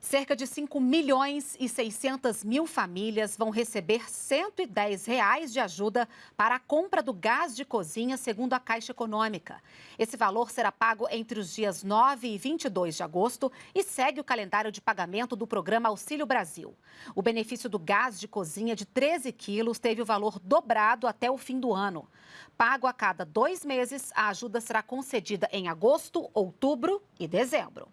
Cerca de 5 milhões e 600 mil famílias vão receber 110 reais de ajuda para a compra do gás de cozinha, segundo a Caixa Econômica. Esse valor será pago entre os dias 9 e 22 de agosto e segue o calendário de pagamento do programa Auxílio Brasil. O benefício do gás de cozinha de 13 quilos teve o valor dobrado até o fim do ano. Pago a cada dois meses, a ajuda será concedida em agosto, outubro e dezembro.